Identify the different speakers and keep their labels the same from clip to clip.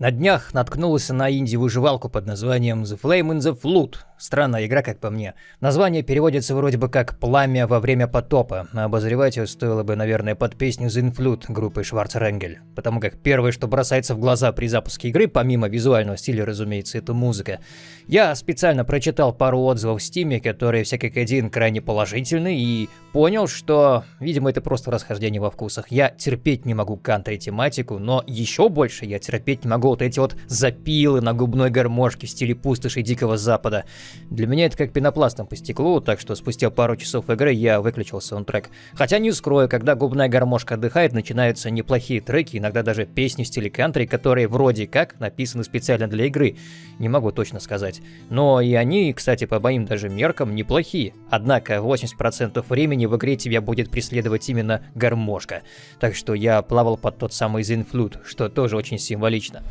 Speaker 1: На днях наткнулся на инди-выживалку под названием The Flame in the Flood. Странная игра, как по мне. Название переводится вроде бы как «Пламя во время потопа», а обозревать ее стоило бы, наверное, под песню The Influde группы Шварцренгель. Потому как первое, что бросается в глаза при запуске игры, помимо визуального стиля, разумеется, это музыка. Я специально прочитал пару отзывов в Стиме, которые все как один крайне положительные, и понял, что, видимо, это просто расхождение во вкусах. Я терпеть не могу кантри-тематику, но еще больше я терпеть не могу вот эти вот запилы на губной гармошке в стиле пустоши Дикого Запада. Для меня это как пенопластом по стеклу, так что спустя пару часов игры я выключил саундтрек. Хотя не скрою, когда губная гармошка отдыхает, начинаются неплохие треки, иногда даже песни в стиле кантри, которые вроде как написаны специально для игры. Не могу точно сказать. Но и они, кстати, по моим даже меркам, неплохие. Однако 80% времени в игре тебя будет преследовать именно гармошка. Так что я плавал под тот самый Zinflute, что тоже очень символично.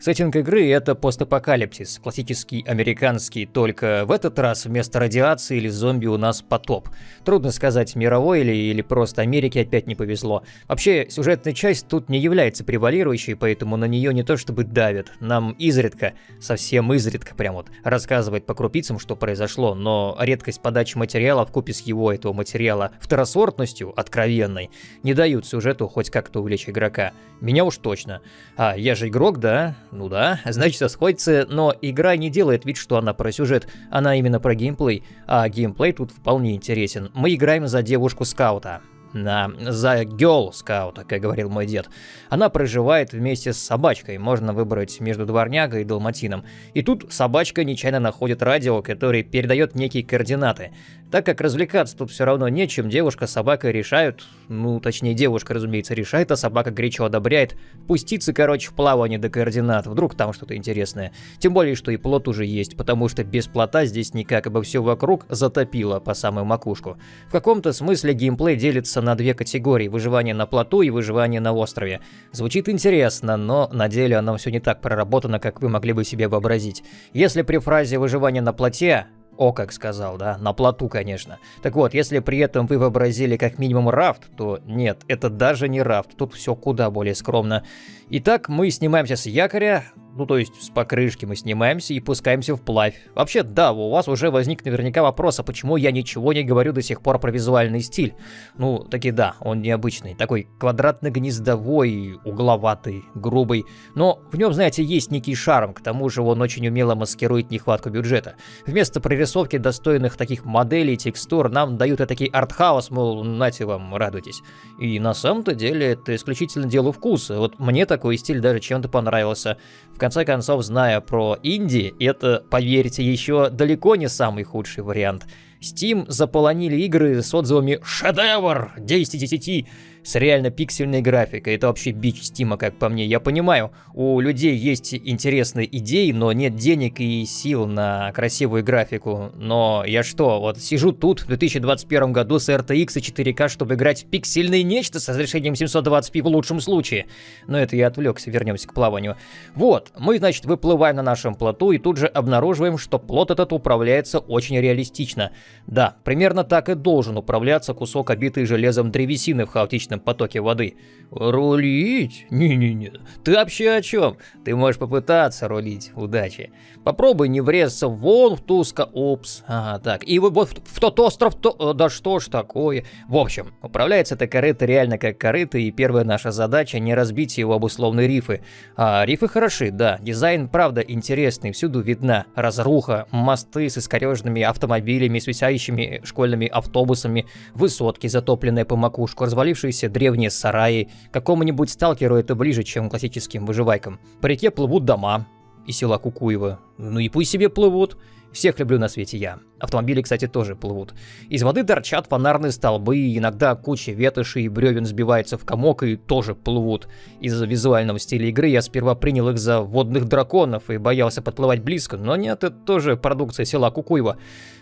Speaker 1: Сеттинг игры — это постапокалипсис, классический американский, только в этот раз вместо радиации или зомби у нас потоп. Трудно сказать, мировой или, или просто Америке опять не повезло. Вообще, сюжетная часть тут не является превалирующей, поэтому на нее не то чтобы давят. Нам изредка, совсем изредка прям вот, рассказывает по крупицам, что произошло, но редкость подачи материала в купе с его этого материала второсортностью, откровенной, не дают сюжету хоть как-то увлечь игрока. Меня уж точно. А, я же игрок, да? Ну да, значит сходится, но игра не делает вид, что она про сюжет, она именно про геймплей, а геймплей тут вполне интересен. Мы играем за девушку-скаута. На, за Girl Скаута, как говорил мой дед. Она проживает вместе с собачкой, можно выбрать между дворнягой и далматином. И тут собачка нечаянно находит радио, которое передает некие координаты. Так как развлекаться тут все равно нечем, девушка с собакой решают, ну точнее девушка, разумеется, решает, а собака горячо одобряет, пуститься, короче, в плавание до координат, вдруг там что-то интересное. Тем более, что и плот уже есть, потому что без плота здесь никак, ибо все вокруг затопило по самую макушку. В каком-то смысле геймплей делится на две категории, выживание на плоту и выживание на острове. Звучит интересно, но на деле оно все не так проработано, как вы могли бы себе вообразить. Если при фразе выживание на плоте о, как сказал, да, на плоту, конечно. Так вот, если при этом вы вообразили как минимум рафт, то нет, это даже не рафт, тут все куда более скромно. Итак, мы снимаемся с якоря, ну то есть с покрышки мы снимаемся и пускаемся вплавь. Вообще, да, у вас уже возник наверняка вопрос, а почему я ничего не говорю до сих пор про визуальный стиль? Ну, таки да, он необычный, такой квадратно-гнездовой, угловатый, грубый, но в нем, знаете, есть некий шарм, к тому же он очень умело маскирует нехватку бюджета. Вместо прорисовки достойных таких моделей, текстур, нам дают этакий артхаус, мол, нате вам, радуйтесь. И на самом-то деле это исключительно дело вкуса, вот мне такой стиль даже чем-то понравился. В конце концов, зная про инди, это, поверьте, еще далеко не самый худший вариант. Steam заполонили игры с отзывами «Шедевр! 10 из 10!» С реально пиксельной графикой. Это вообще бич Стима, как по мне. Я понимаю, у людей есть интересные идеи, но нет денег и сил на красивую графику. Но я что, вот сижу тут в 2021 году с RTX и 4К, чтобы играть в пиксельное нечто с разрешением 720p в лучшем случае. Но это я отвлекся, вернемся к плаванию. Вот, мы, значит, выплываем на нашем плоту и тут же обнаруживаем, что плот этот управляется очень реалистично. Да, примерно так и должен управляться кусок обитый железом древесины в хаотичном бесконечном потоке воды. Рулить? Не-не-не. Ты вообще о чем? Ты можешь попытаться рулить. Удачи. Попробуй не врезаться вон в туско. Упс. Ага, так. И вот в, тот остров, то... Э, да что ж такое? В общем, управляется эта корыто реально как корыто, и первая наша задача не разбить его об условные рифы. А рифы хороши, да. Дизайн, правда, интересный. Всюду видна разруха, мосты с искореженными автомобилями, свисающими школьными автобусами, высотки, затопленные по макушку, развалившиеся древние сараи. Какому-нибудь сталкеру это ближе, чем классическим выживайкам. По реке плывут дома, и села Кукуева. Ну и пусть себе плывут. Всех люблю на свете я. Автомобили, кстати, тоже плывут. Из воды торчат фонарные столбы, иногда куча ветоши и бревен сбивается в комок и тоже плывут. Из-за визуального стиля игры я сперва принял их за водных драконов и боялся подплывать близко, но нет, это тоже продукция села Кукуева.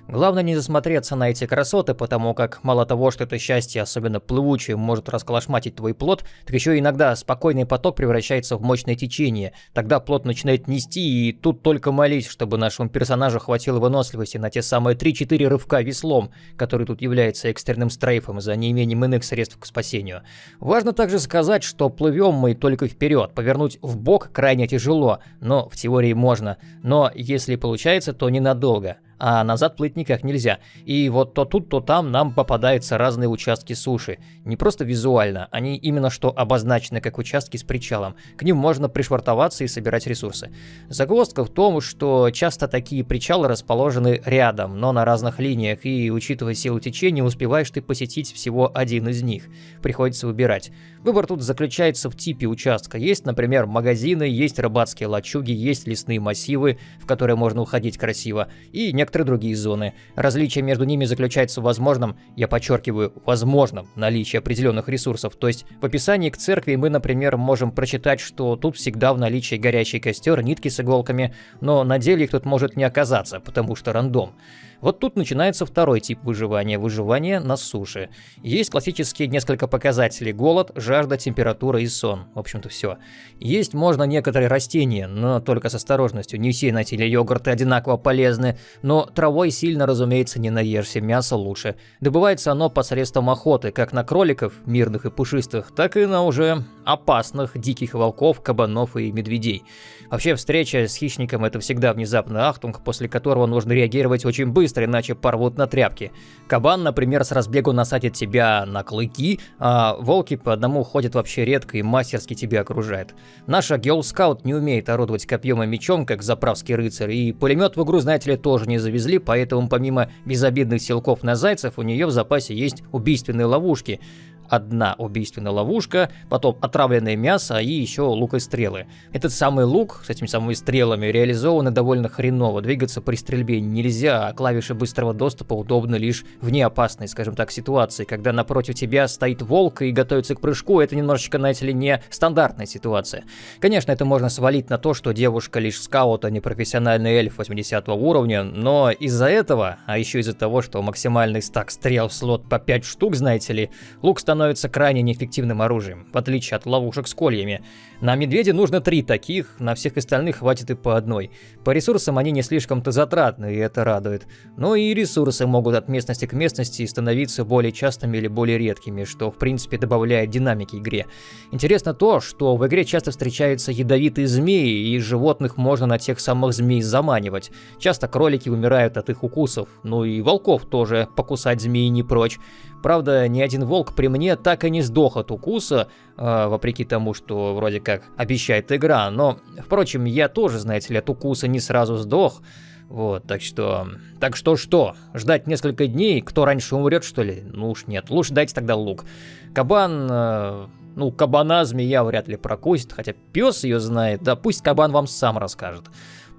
Speaker 1: Главное не засмотреться на эти красоты, потому как мало того, что это счастье, особенно плывучее, может расколошматить твой плод, так еще иногда спокойный поток превращается в мощное течение. Тогда плод начинает нести, и тут только молись, чтобы нашему персонажу хватило выносливости на те самые 3-4 рывка веслом, который тут является экстренным стрейфом за неимением иных средств к спасению. Важно также сказать, что плывем мы только вперед, повернуть в бок крайне тяжело, но в теории можно. Но если получается, то ненадолго а назад плыть никак нельзя. И вот то тут, то там нам попадаются разные участки суши. Не просто визуально, они именно что обозначены как участки с причалом. К ним можно пришвартоваться и собирать ресурсы. Загвоздка в том, что часто такие причалы расположены рядом, но на разных линиях, и учитывая силу течения, успеваешь ты посетить всего один из них. Приходится выбирать. Выбор тут заключается в типе участка. Есть, например, магазины, есть рыбацкие лачуги, есть лесные массивы, в которые можно уходить красиво, и некоторые другие зоны. Различие между ними заключается в возможном, я подчеркиваю, возможном наличии определенных ресурсов. То есть в описании к церкви мы, например, можем прочитать, что тут всегда в наличии горящий костер, нитки с иголками, но на деле их тут может не оказаться, потому что рандом. Вот тут начинается второй тип выживания – выживание на суше. Есть классические несколько показателей – голод, жажда, температура и сон. В общем-то все. Есть можно некоторые растения, но только с осторожностью. Не все найти или йогурты одинаково полезны, но травой сильно, разумеется, не наешься, мясо лучше. Добывается оно посредством охоты, как на кроликов, мирных и пушистых, так и на уже опасных диких волков, кабанов и медведей. Вообще, встреча с хищником – это всегда внезапный ахтунг, после которого нужно реагировать очень быстро, иначе порвут на тряпки. Кабан, например, с разбегу насадит тебя на клыки, а волки по одному ходят вообще редко и мастерски тебя окружают. Наша Геол-скаут не умеет орудовать копьем и мечом, как заправский рыцарь, и пулемет в игру, знаете ли, тоже не завезли, поэтому помимо безобидных силков на зайцев, у нее в запасе есть убийственные ловушки – одна убийственная ловушка, потом отравленное мясо и еще лук и стрелы. Этот самый лук с этими самыми стрелами реализованы довольно хреново. Двигаться при стрельбе нельзя, а клавиши быстрого доступа удобны лишь в неопасной, скажем так, ситуации. Когда напротив тебя стоит волк и готовится к прыжку, это немножечко, знаете ли, не стандартная ситуация. Конечно, это можно свалить на то, что девушка лишь скаут, а не профессиональный эльф 80 уровня, но из-за этого, а еще из-за того, что максимальный стак стрел в слот по 5 штук, знаете ли, лук становится становится крайне неэффективным оружием, в отличие от ловушек с кольями. На медведе нужно три таких, на всех остальных хватит и по одной. По ресурсам они не слишком-то затратны, и это радует. Но и ресурсы могут от местности к местности становиться более частыми или более редкими, что в принципе добавляет динамики игре. Интересно то, что в игре часто встречаются ядовитые змеи, и животных можно на тех самых змей заманивать. Часто кролики умирают от их укусов, ну и волков тоже покусать змеи не прочь. Правда, ни один волк при мне так и не сдох от укуса, э, вопреки тому, что вроде как обещает игра. Но, впрочем, я тоже, знаете ли, от укуса не сразу сдох. Вот, так что... Так что что? Ждать несколько дней? Кто раньше умрет, что ли? Ну уж нет. Лучше дайте тогда лук. Кабан... Э, ну, кабана змея вряд ли прокусит, хотя пес ее знает. Да пусть кабан вам сам расскажет.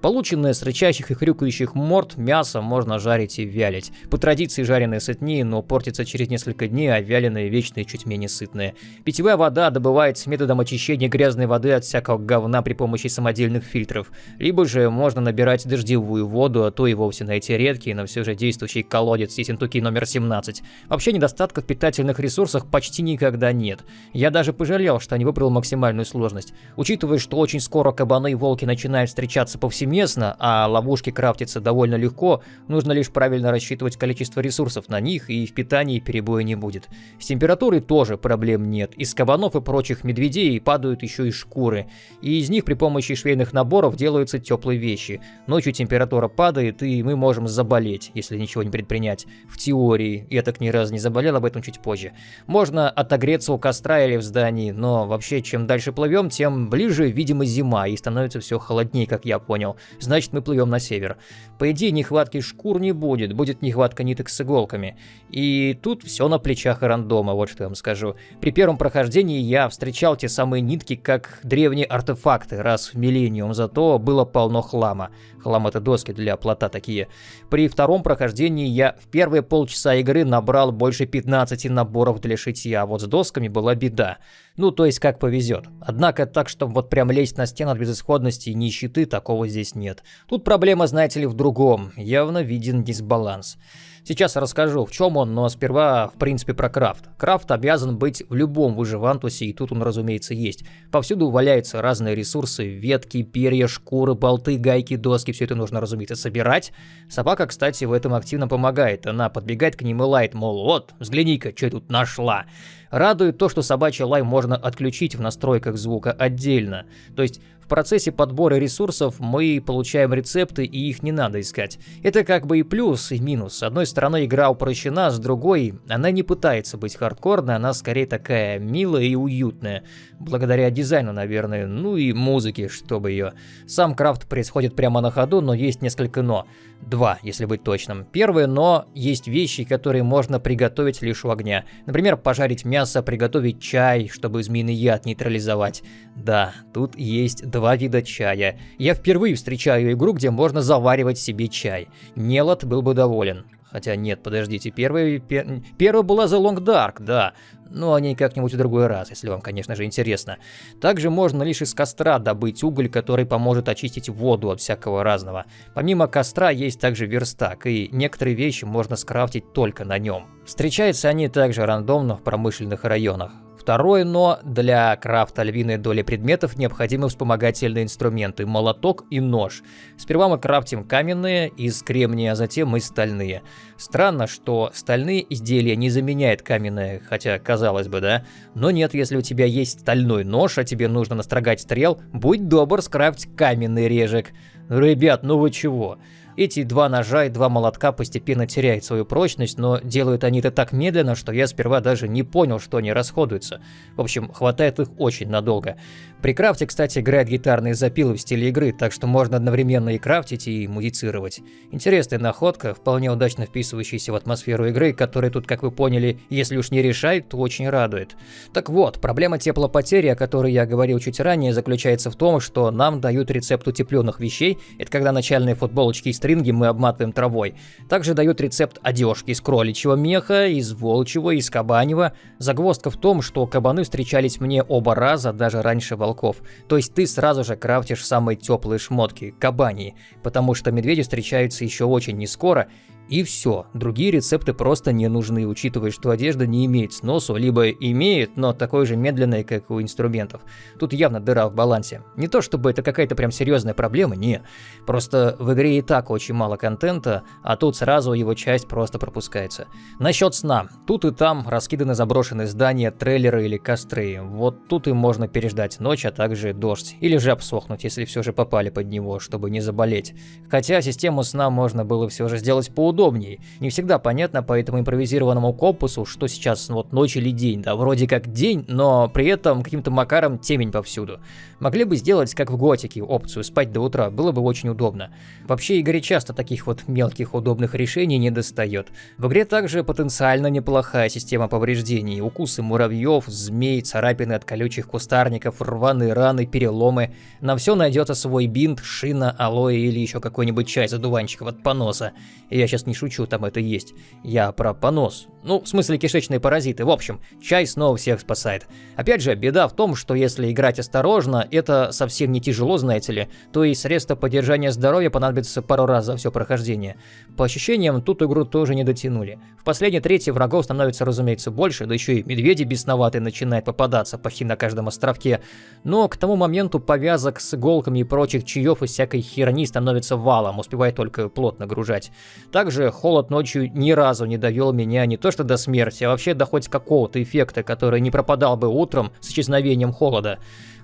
Speaker 1: Полученное с рычащих и хрюкающих морд мясо можно жарить и вялить. По традиции жареное сытнее, но портится через несколько дней, а вяленое вечное чуть менее сытное. Питьевая вода добывается методом очищения грязной воды от всякого говна при помощи самодельных фильтров. Либо же можно набирать дождевую воду, а то и вовсе найти редкий, но все же действующий колодец Сисентуки номер 17. Вообще недостатков в питательных ресурсах почти никогда нет. Я даже пожалел, что не выбрал максимальную сложность. Учитывая, что очень скоро кабаны и волки начинают встречаться по всему повсеместно, а ловушки крафтятся довольно легко, нужно лишь правильно рассчитывать количество ресурсов на них, и в питании перебоя не будет. С температурой тоже проблем нет, из кабанов и прочих медведей падают еще и шкуры, и из них при помощи швейных наборов делаются теплые вещи. Ночью температура падает, и мы можем заболеть, если ничего не предпринять. В теории, я так ни разу не заболел, об этом чуть позже. Можно отогреться у костра или в здании, но вообще чем дальше плывем, тем ближе, видимо, зима, и становится все холоднее, как я понял. Значит мы плывем на север. По идее, нехватки шкур не будет, будет нехватка ниток с иголками. И тут все на плечах рандома, вот что я вам скажу. При первом прохождении я встречал те самые нитки как древние артефакты раз в миллениум, зато было полно хлама. Хлам это доски для плота такие. При втором прохождении я в первые полчаса игры набрал больше 15 наборов для шитья, а вот с досками была беда. Ну, то есть как повезет. Однако так, чтобы вот прям лезть на стену от безысходности и нищеты, такого здесь нет. Тут проблема, знаете ли, в другом. Явно виден дисбаланс. Сейчас расскажу, в чем он, но сперва, в принципе, про крафт. Крафт обязан быть в любом выживантусе, и тут он, разумеется, есть. Повсюду валяются разные ресурсы, ветки, перья, шкуры, болты, гайки, доски, все это нужно, разумеется, собирать. Собака, кстати, в этом активно помогает. Она подбегает к ним и лает, мол, вот, взгляни-ка, что я тут нашла. Радует то, что собачий лай можно отключить в настройках звука отдельно. То есть в процессе подбора ресурсов мы получаем рецепты и их не надо искать. Это как бы и плюс, и минус. С одной стороны игра упрощена, с другой она не пытается быть хардкорной, она скорее такая милая и уютная. Благодаря дизайну, наверное, ну и музыке, чтобы ее. Сам крафт происходит прямо на ходу, но есть несколько но. Два, если быть точным. Первое но есть вещи, которые можно приготовить лишь у огня. Например, пожарить мясо, приготовить чай, чтобы змеиный яд нейтрализовать. Да, тут есть два вида чая. Я впервые встречаю игру, где можно заваривать себе чай. Нелот был бы доволен. Хотя нет, подождите, первый, пер, первый была The Long Dark, да, но о ней как-нибудь в другой раз, если вам, конечно же, интересно. Также можно лишь из костра добыть уголь, который поможет очистить воду от всякого разного. Помимо костра есть также верстак, и некоторые вещи можно скрафтить только на нем. Встречаются они также рандомно в промышленных районах. Второе но для крафта львиной доли предметов необходимы вспомогательные инструменты – молоток и нож. Сперва мы крафтим каменные из кремния, а затем и стальные. Странно, что стальные изделия не заменяют каменные, хотя казалось бы, да? Но нет, если у тебя есть стальной нож, а тебе нужно настрогать стрел, будь добр скрафтить каменный режек. Ребят, ну вы чего? Эти два ножа и два молотка постепенно теряют свою прочность, но делают они это так медленно, что я сперва даже не понял, что они расходуются. В общем, хватает их очень надолго. При крафте, кстати, играет гитарные запилы в стиле игры, так что можно одновременно и крафтить, и музицировать. Интересная находка, вполне удачно вписывающаяся в атмосферу игры, которая тут, как вы поняли, если уж не решает, то очень радует. Так вот, проблема теплопотери, о которой я говорил чуть ранее, заключается в том, что нам дают рецепт утепленных вещей, это когда начальные футболочки и стринги мы обматываем травой. Также дают рецепт одежки из кроличьего меха, из волчьего, из кабанева. Загвоздка в том, что кабаны встречались мне оба раза, даже раньше волков. То есть ты сразу же крафтишь самые теплые шмотки, кабании, потому что медведи встречаются еще очень не скоро, и все, другие рецепты просто не нужны, учитывая, что одежда не имеет сносу, либо имеет, но такой же медленной, как у инструментов. Тут явно дыра в балансе. Не то чтобы это какая-то прям серьезная проблема, не. Просто в игре и так очень мало контента, а тут сразу его часть просто пропускается. Насчет сна. Тут и там раскиданы заброшенные здания, трейлеры или костры. Вот тут и можно переждать ночь, а также дождь. Или же обсохнуть, если все же попали под него, чтобы не заболеть. Хотя систему сна можно было все же сделать поудобнее удобнее. Не всегда понятно по этому импровизированному компасу, что сейчас вот ночь или день, да, вроде как день, но при этом каким-то макаром темень повсюду. Могли бы сделать, как в Готике, опцию спать до утра, было бы очень удобно. Вообще Игорь часто таких вот мелких удобных решений не достает. В игре также потенциально неплохая система повреждений, укусы муравьев, змей, царапины от колючих кустарников, рваные раны, переломы. На все найдется свой бинт, шина, алоэ или еще какой-нибудь чай задуванчиков от поноса. Я сейчас не шучу, там это есть. Я про понос. Ну, в смысле кишечные паразиты. В общем, чай снова всех спасает. Опять же, беда в том, что если играть осторожно, это совсем не тяжело, знаете ли, то и средства поддержания здоровья понадобится пару раз за все прохождение. По ощущениям, тут игру тоже не дотянули. В последней трети врагов становится, разумеется, больше, да еще и медведи бесноватые начинают попадаться почти на каждом островке. Но к тому моменту повязок с иголками и прочих чаев и всякой херни становится валом, успевая только плотно гружать. Также холод ночью ни разу не довел меня не то что до смерти, а вообще до хоть какого-то эффекта, который не пропадал бы утром с исчезновением холода.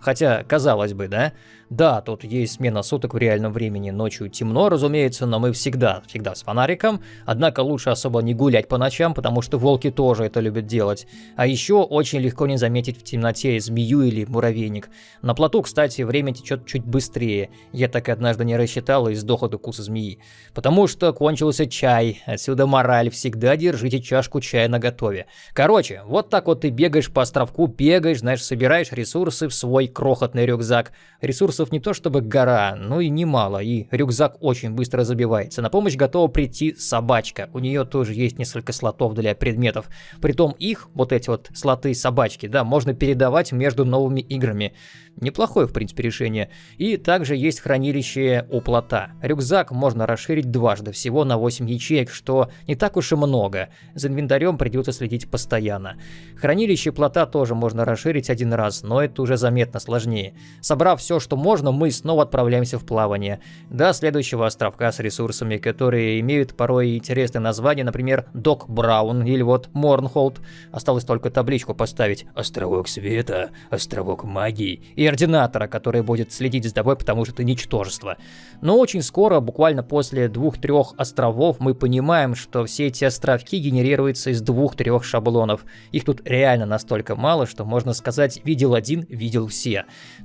Speaker 1: Хотя, казалось бы, да? Да, тут есть смена суток в реальном времени, ночью темно, разумеется, но мы всегда, всегда с фонариком. Однако лучше особо не гулять по ночам, потому что волки тоже это любят делать. А еще очень легко не заметить в темноте змею или муравейник. На плоту, кстати, время течет чуть быстрее. Я так однажды не рассчитал и сдох от укуса змеи. Потому что кончился чай. Отсюда мораль. Всегда держите чашку чая на готове. Короче, вот так вот ты бегаешь по островку, бегаешь, знаешь, собираешь ресурсы в свой крохотный рюкзак. Ресурсов не то чтобы гора, но и немало, и рюкзак очень быстро забивается. На помощь готова прийти собачка. У нее тоже есть несколько слотов для предметов. Притом их, вот эти вот слоты собачки, да, можно передавать между новыми играми. Неплохое, в принципе, решение. И также есть хранилище у плота. Рюкзак можно расширить дважды, всего на 8 ячеек, что не так уж и много. За инвентарем придется следить постоянно. Хранилище плота тоже можно расширить один раз, но это уже заметно сложнее. Собрав все, что можно, мы снова отправляемся в плавание. До следующего островка с ресурсами, которые имеют порой интересные названия, например, Док Браун или вот Морнхолд. Осталось только табличку поставить «Островок света», «Островок магии» и ординатора, который будет следить за тобой, потому что ты ничтожество. Но очень скоро, буквально после двух-трех островов, мы понимаем, что все эти островки генерируются из двух-трех шаблонов. Их тут реально настолько мало, что можно сказать «видел один, видел все».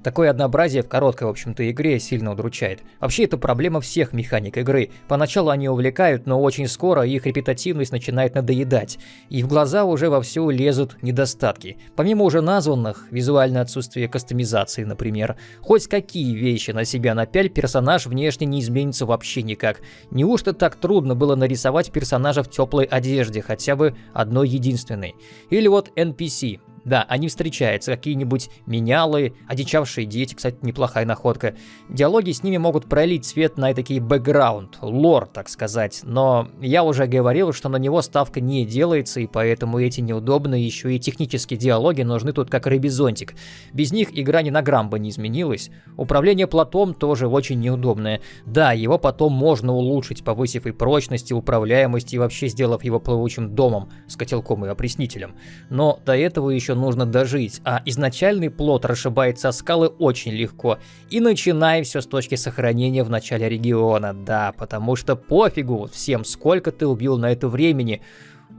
Speaker 1: Такое однообразие в короткой, в общем-то, игре сильно удручает. Вообще, это проблема всех механик игры. Поначалу они увлекают, но очень скоро их репетативность начинает надоедать. И в глаза уже вовсю лезут недостатки. Помимо уже названных, визуальное отсутствие кастомизации, например. Хоть какие вещи на себя напяль, персонаж внешне не изменится вообще никак. Неужто так трудно было нарисовать персонажа в теплой одежде, хотя бы одной единственной? Или вот NPC. Да, они встречаются, какие-нибудь менялы, одичавшие дети, кстати, неплохая находка. Диалоги с ними могут пролить свет на такие бэкграунд, лор, так сказать, но я уже говорил, что на него ставка не делается, и поэтому эти неудобные еще и технические диалоги нужны тут как рыбий зонтик. Без них игра ни на грамм бы не изменилась. Управление платом тоже очень неудобное. Да, его потом можно улучшить, повысив и прочность, и управляемость, и вообще сделав его плавучим домом с котелком и опреснителем. Но до этого еще нужно дожить, а изначальный плод расшибается о скалы очень легко. И начинай все с точки сохранения в начале региона, да, потому что пофигу всем, сколько ты убил на это времени.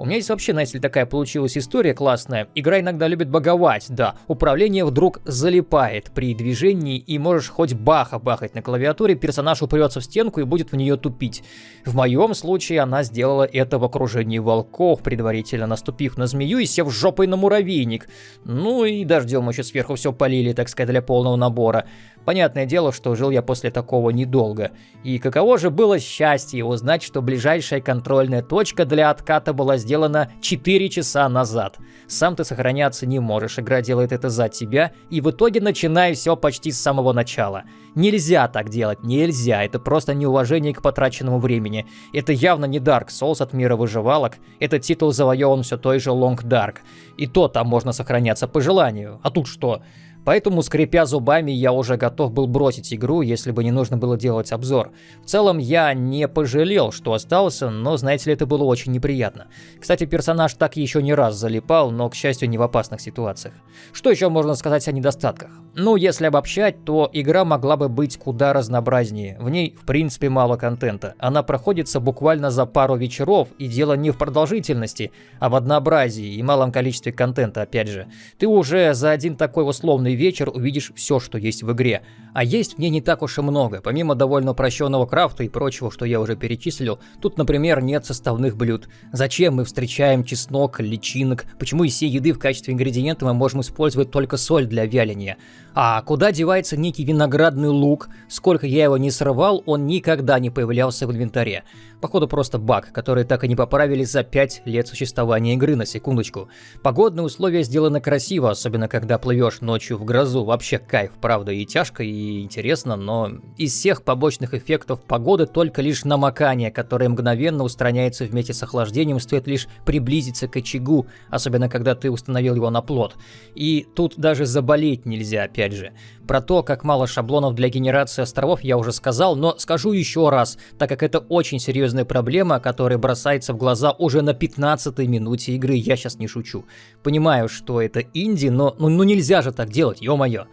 Speaker 1: У меня здесь вообще, знаете ли, такая получилась история классная. Игра иногда любит боговать, да. Управление вдруг залипает при движении, и можешь хоть баха бахать на клавиатуре, персонаж упрется в стенку и будет в нее тупить. В моем случае она сделала это в окружении волков, предварительно наступив на змею и сев жопой на муравейник. Ну и дождем еще сверху все полили, так сказать, для полного набора. Понятное дело, что жил я после такого недолго. И каково же было счастье узнать, что ближайшая контрольная точка для отката была сделана 4 часа назад. Сам ты сохраняться не можешь, игра делает это за тебя, и в итоге начинай все почти с самого начала. Нельзя так делать, нельзя, это просто неуважение к потраченному времени. Это явно не Dark Souls от мира выживалок, этот титул завоеван все той же Long Dark. И то там можно сохраняться по желанию. А тут что? Поэтому, скрипя зубами, я уже готов был бросить игру, если бы не нужно было делать обзор. В целом, я не пожалел, что остался, но, знаете ли, это было очень неприятно. Кстати, персонаж так еще не раз залипал, но, к счастью, не в опасных ситуациях. Что еще можно сказать о недостатках? Ну, если обобщать, то игра могла бы быть куда разнообразнее. В ней, в принципе, мало контента. Она проходится буквально за пару вечеров, и дело не в продолжительности, а в однообразии и малом количестве контента, опять же. Ты уже за один такой условный бессонный вечер увидишь все, что есть в игре. А есть в ней не так уж и много. Помимо довольно упрощенного крафта и прочего, что я уже перечислил, тут, например, нет составных блюд. Зачем мы встречаем чеснок, личинок? Почему из всей еды в качестве ингредиента мы можем использовать только соль для вяления? А куда девается некий виноградный лук? Сколько я его не срывал, он никогда не появлялся в инвентаре. Походу просто баг, который так и не поправили за 5 лет существования игры, на секундочку. Погодные условия сделаны красиво, особенно когда плывешь ночью в грозу. Вообще кайф, правда, и тяжко, и интересно, но из всех побочных эффектов погоды только лишь намокание, которое мгновенно устраняется вместе с охлаждением, стоит лишь приблизиться к очагу, особенно когда ты установил его на плот. И тут даже заболеть нельзя, опять же. Про то, как мало шаблонов для генерации островов я уже сказал, но скажу еще раз, так как это очень серьезная проблема, которая бросается в глаза уже на 15 минуте игры, я сейчас не шучу. Понимаю, что это инди, но ну, ну нельзя же так делать, ё-моё.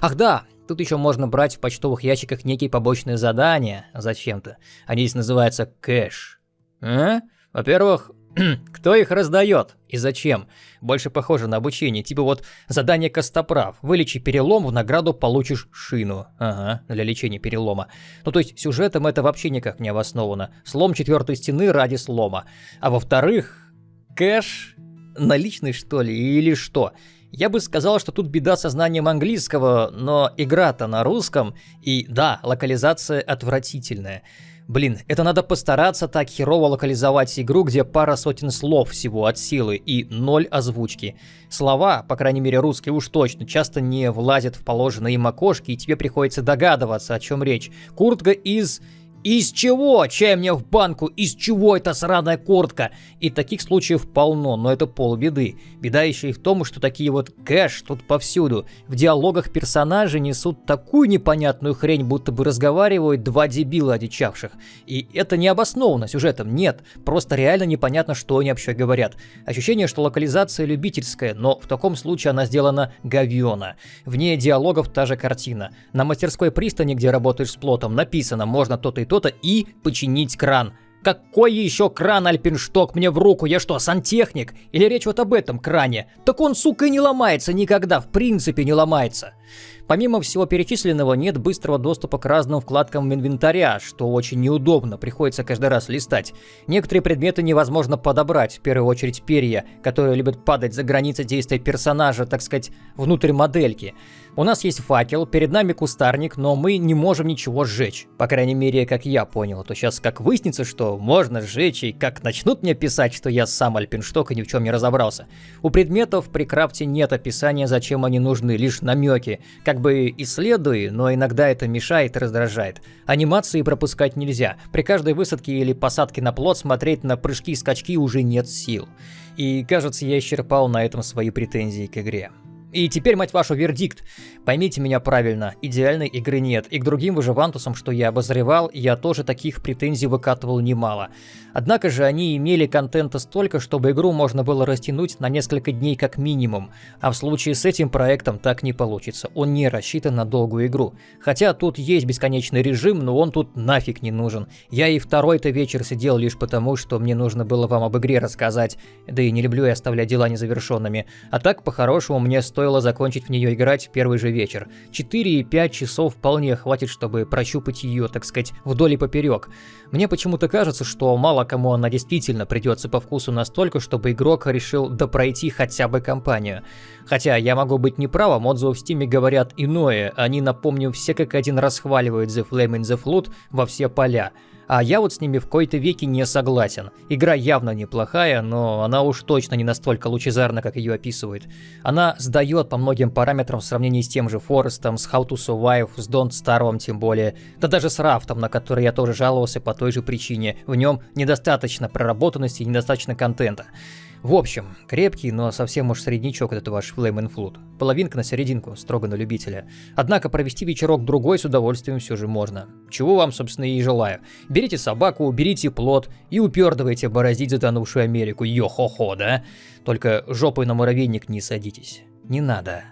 Speaker 1: Ах да, тут еще можно брать в почтовых ящиках некие побочные задания зачем-то. Они здесь называются кэш. А? Во-первых, кто их раздает и зачем? Больше похоже на обучение. Типа вот задание Костоправ. Вылечи перелом, в награду получишь шину. Ага, для лечения перелома. Ну то есть сюжетом это вообще никак не обосновано. Слом четвертой стены ради слома. А во-вторых, кэш наличный что ли или что? Я бы сказал, что тут беда со знанием английского, но игра-то на русском, и да, локализация отвратительная. Блин, это надо постараться так херово локализовать игру, где пара сотен слов всего от силы и ноль озвучки. Слова, по крайней мере русские уж точно, часто не влазят в положенные им окошки, и тебе приходится догадываться, о чем речь. Куртка из из чего? Чай мне в банку? Из чего эта сраная куртка? И таких случаев полно, но это полбеды. Беда еще и в том, что такие вот кэш тут повсюду. В диалогах персонажи несут такую непонятную хрень, будто бы разговаривают два дебила одичавших. И это не обосновано сюжетом, нет. Просто реально непонятно, что они вообще говорят. Ощущение, что локализация любительская, но в таком случае она сделана говёно. Вне диалогов та же картина. На мастерской пристани, где работаешь с плотом, написано, можно то-то и то-то и починить кран. Какой еще кран, Альпиншток, мне в руку? Я что, сантехник? Или речь вот об этом кране? Так он, сука, и не ломается никогда, в принципе не ломается. Помимо всего перечисленного, нет быстрого доступа к разным вкладкам инвентаря, что очень неудобно, приходится каждый раз листать. Некоторые предметы невозможно подобрать, в первую очередь перья, которые любят падать за границы действия персонажа, так сказать, внутрь модельки. У нас есть факел, перед нами кустарник, но мы не можем ничего сжечь. По крайней мере, как я понял, то сейчас как выяснится, что можно сжечь, и как начнут мне писать, что я сам альпиншток и ни в чем не разобрался. У предметов при крафте нет описания, зачем они нужны, лишь намеки. Как бы исследуй, но иногда это мешает и раздражает. Анимации пропускать нельзя. При каждой высадке или посадке на плот смотреть на прыжки и скачки уже нет сил. И кажется, я исчерпал на этом свои претензии к игре. И теперь, мать вашу, вердикт. Поймите меня правильно, идеальной игры нет, и к другим выживантусам, что я обозревал, я тоже таких претензий выкатывал немало. Однако же они имели контента столько, чтобы игру можно было растянуть на несколько дней как минимум, а в случае с этим проектом так не получится, он не рассчитан на долгую игру. Хотя тут есть бесконечный режим, но он тут нафиг не нужен. Я и второй-то вечер сидел лишь потому, что мне нужно было вам об игре рассказать, да и не люблю я оставлять дела незавершенными. А так, по-хорошему, мне стоит стоило закончить в нее играть в первый же вечер. 4 и 5 часов вполне хватит, чтобы прощупать ее, так сказать, вдоль и поперек. Мне почему-то кажется, что мало кому она действительно придется по вкусу настолько, чтобы игрок решил допройти хотя бы кампанию. Хотя я могу быть неправым, отзывы в стиме говорят иное, они, напомню, все как один расхваливают The Flame in the Flood во все поля. А я вот с ними в кои-то веки не согласен. Игра явно неплохая, но она уж точно не настолько лучезарна, как ее описывают. Она сдает по многим параметрам в сравнении с тем же Форестом, с How to Survive, с Don't Starve тем более. Да даже с Рафтом, на который я тоже жаловался по той же причине. В нем недостаточно проработанности и недостаточно контента. В общем, крепкий, но совсем уж среднячок этот ваш Flame and Flood. Половинка на серединку, строго на любителя. Однако провести вечерок другой с удовольствием все же можно. Чего вам, собственно, и желаю. Берите собаку, берите плод и упердывайте бороздить затонувшую Америку. Йо-хо-хо, да? Только жопой на муравейник не садитесь. Не надо.